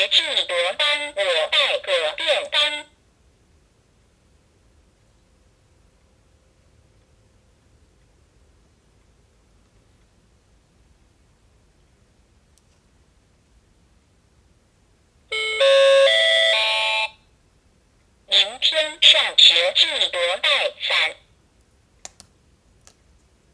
节制得丹，我待葛便丹。明天上学，记得带。